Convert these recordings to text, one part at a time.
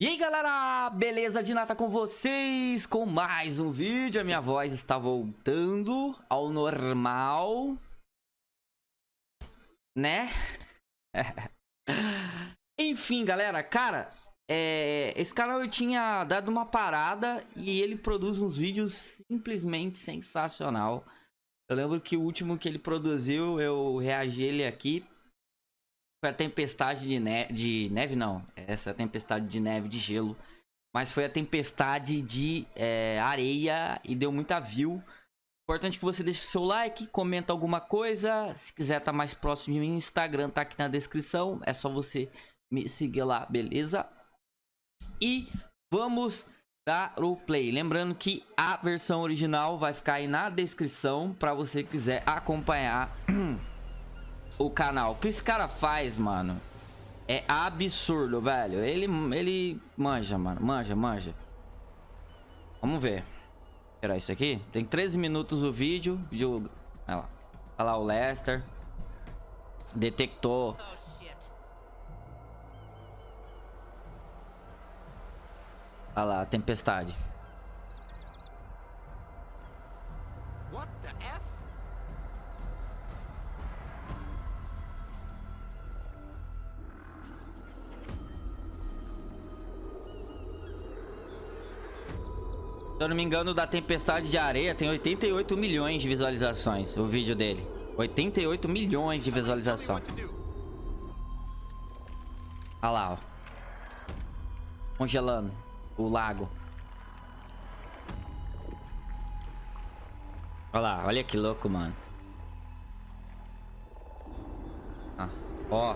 E aí galera, beleza de nata com vocês com mais um vídeo, a minha voz está voltando ao normal, né? Enfim galera, cara, é, esse canal eu tinha dado uma parada e ele produz uns vídeos simplesmente sensacional. Eu lembro que o último que ele produziu, eu reagi ele aqui foi a tempestade de, neve, de neve, não. Essa tempestade de neve, de gelo. Mas foi a tempestade de é, areia e deu muita view. Importante que você deixe o seu like, comenta alguma coisa. Se quiser estar tá mais próximo de mim, o Instagram tá aqui na descrição. É só você me seguir lá, beleza? E vamos dar o play. Lembrando que a versão original vai ficar aí na descrição para você quiser acompanhar o canal. O que esse cara faz, mano, é absurdo, velho. Ele, ele manja, mano. Manja, manja. Vamos ver. Era isso aqui? Tem 13 minutos o vídeo. vídeo... Olha lá. Olha lá o Lester. Detectou. Olha lá, tempestade. Se eu não me engano, da Tempestade de Areia tem 88 milhões de visualizações, o vídeo dele. 88 milhões de visualizações. Olha lá, ó. Congelando o lago. Olha lá, olha que louco, mano. Ah, ó.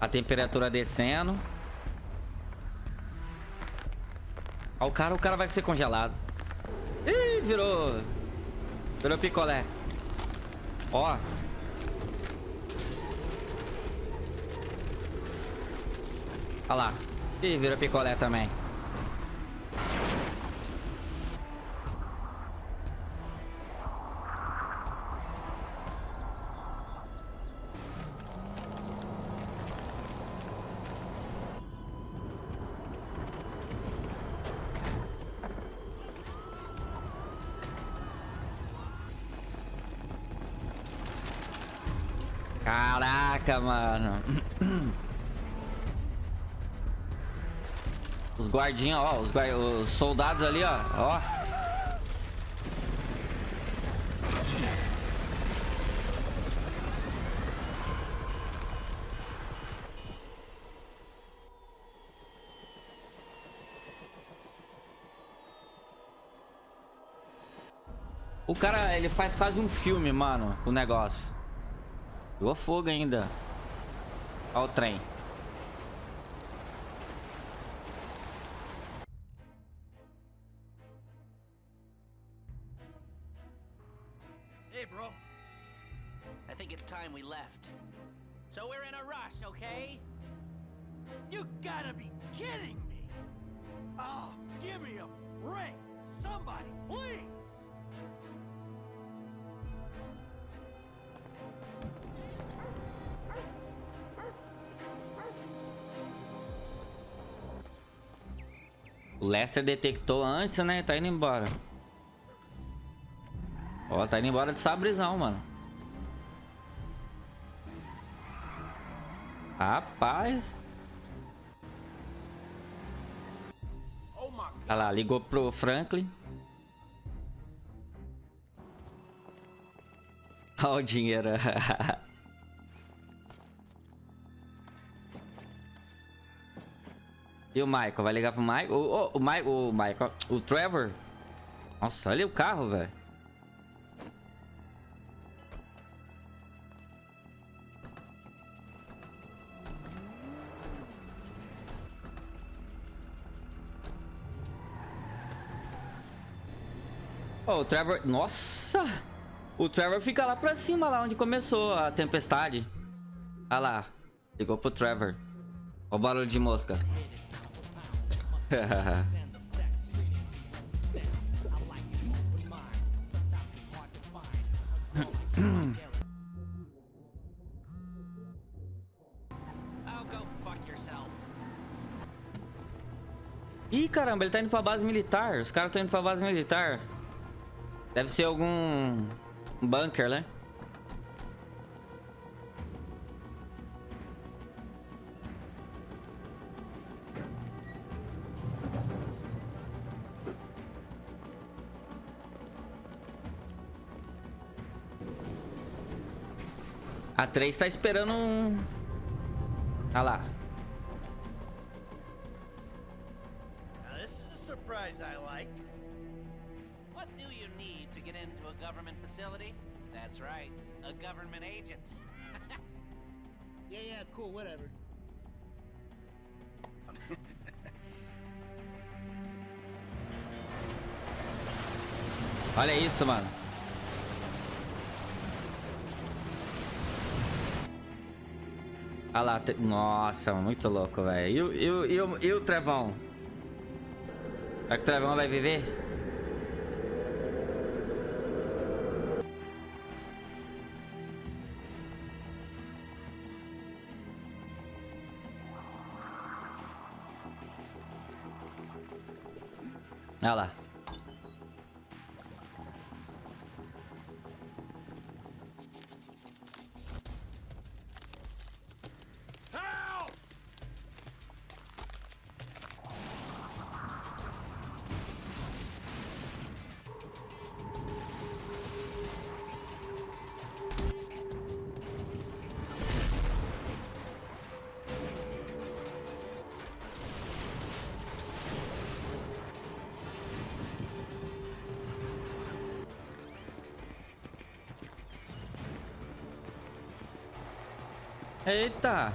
A temperatura descendo. Ó, o cara, o cara vai ser congelado. Ih, virou... Virou picolé. Ó. Olha lá. Ih, virou picolé também. Caraca, mano. Os guardinhos, ó. Os, guard... os soldados ali, ó. Ó. O cara, ele faz quase um filme, mano, o negócio. Pegou fogo ainda. Olha o trem. Hey, bro. I think it's time we left. So we're in a rush, okay? You gotta be kidding me! Oh, give me a break! Somebody, please! O Lester detectou antes, né? Tá indo embora. Ó, tá indo embora de sabrezão, mano. Rapaz. Olha lá, ligou pro Franklin. Olha o dinheiro. E o Michael? Vai ligar pro Michael? O, o, o, Michael, o Michael, o Trevor. Nossa, olha o carro, velho. Oh, o Trevor... Nossa! O Trevor fica lá pra cima, lá onde começou a tempestade. Olha lá. Ligou pro Trevor. Olha o barulho de mosca. Ih, caramba, ele tá indo pra base militar. Os caras estão indo pra base militar. Deve ser algum bunker, né? A 3 tá esperando um... Ah lá. Now this is a surprise I like. What do you need to get into a government facility? That's right, a government agent. Yeah, yeah, cool, whatever. Olha isso, mano. Olha lá. Nossa, muito louco, velho. E, e, e, e o Trevão? Será que o Trevão vai viver? Olha lá. Eita!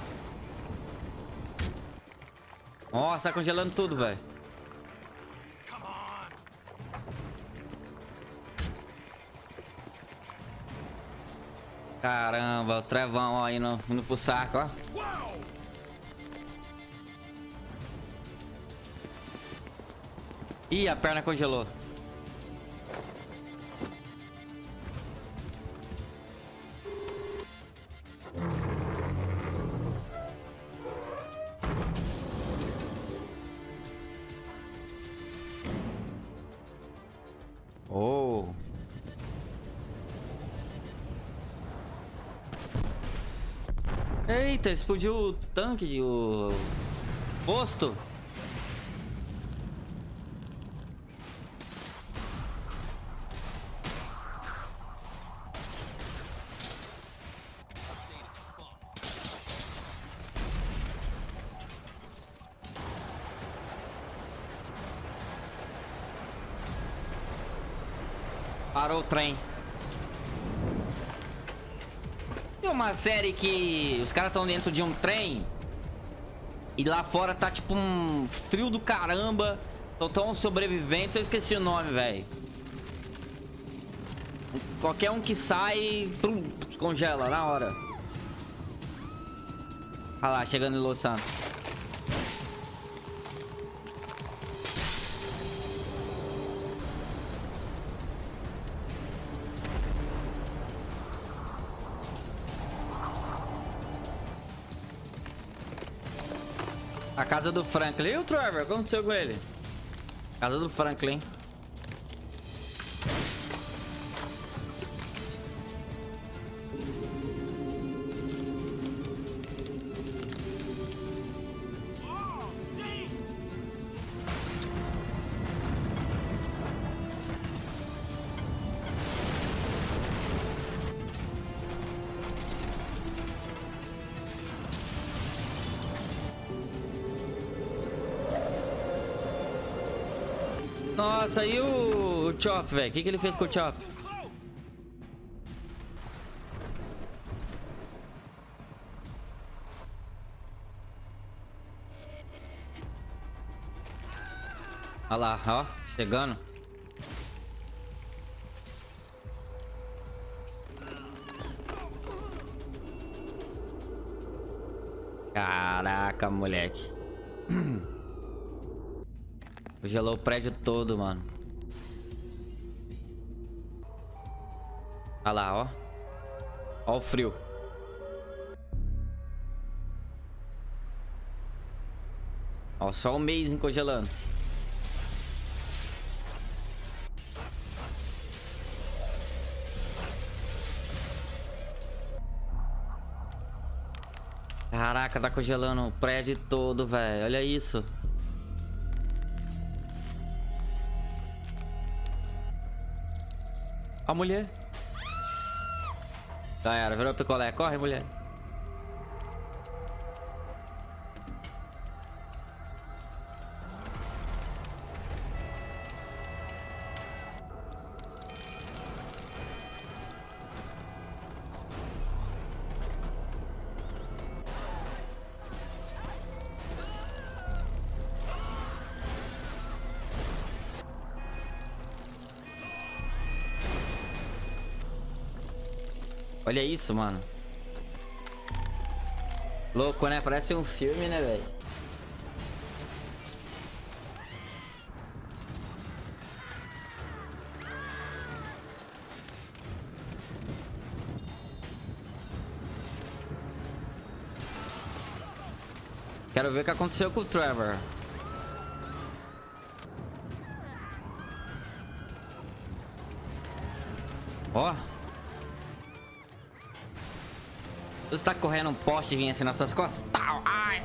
Nossa, tá congelando tudo, velho. Caramba, o trevão ó, indo, indo pro saco, ó. Ih, a perna congelou. Oh. Eita, explodiu o tanque, o posto. Parou o trem. Tem uma série que os caras estão dentro de um trem e lá fora tá tipo um frio do caramba. Então tão sobreviventes, eu esqueci o nome, velho. Qualquer um que sai, congela na hora. Olha lá, chegando em Los Santos. Casa do Franklin. E o Trevor? O que aconteceu com ele? Casa do Franklin. Nossa, e o, Chop, velho? O que, que ele fez com o Chop? Olha lá, ó, chegando. Caraca, moleque. Gelou o prédio todo, mano. Olha lá, ó. Ó o frio. Ó, só o mês congelando. Caraca, tá congelando o prédio todo, velho. Olha isso. A mulher. Já era, virou picolé. Corre, mulher. Olha isso, mano. Louco, né? Parece um filme, né, velho? Quero ver o que aconteceu com o Trevor. Ó. Você tá correndo um poste e vinha assim nas suas costas? Tau, ai.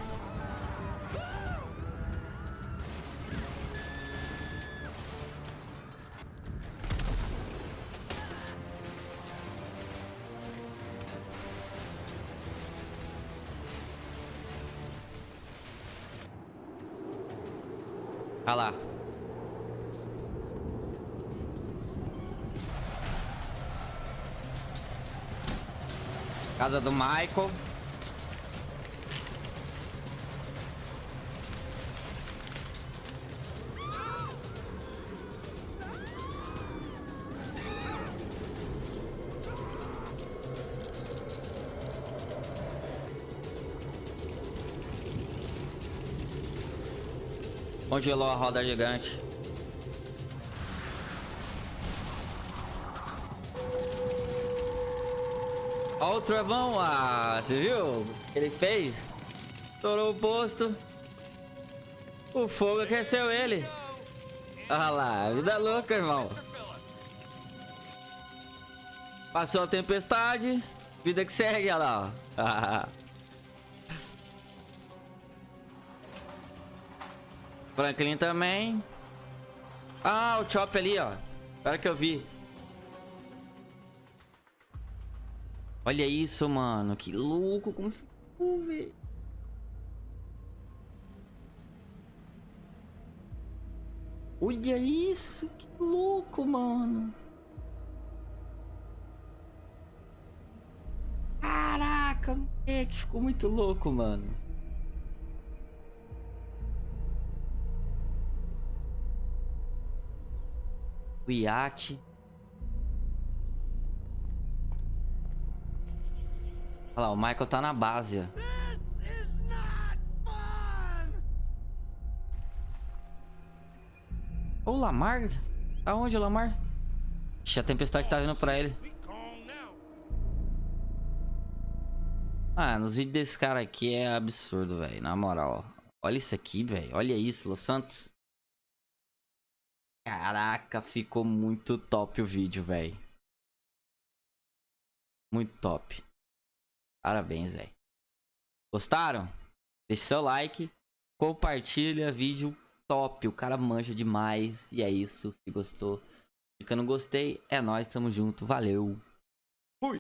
Olha lá. Casa do Michael. Congelou a roda gigante. Olha o trovão, ah, você viu? Ele fez. Estourou o posto. O fogo aqueceu ele. Olha lá, vida louca, irmão. Passou a tempestade. Vida que segue, olha lá. Franklin também. Ah, o Chop ali, ó. Agora que eu vi. Olha isso, mano. Que louco. Como ficou, velho. Olha isso. Que louco, mano. Caraca, moleque. Ficou muito louco, mano. O iate. Olha lá, o Michael tá na base. o Lamar? Aonde o Lamar? Ixi, a tempestade tá vindo pra ele. Ah, nos vídeos desse cara aqui é absurdo, velho. Na moral. Olha isso aqui, velho. Olha isso, Los Santos. Caraca, ficou muito top o vídeo, velho. Muito top. Parabéns, velho. Gostaram? Deixe seu like, compartilha, vídeo top. O cara manja demais. E é isso. Se gostou, fica no gostei. É nóis, tamo junto. Valeu.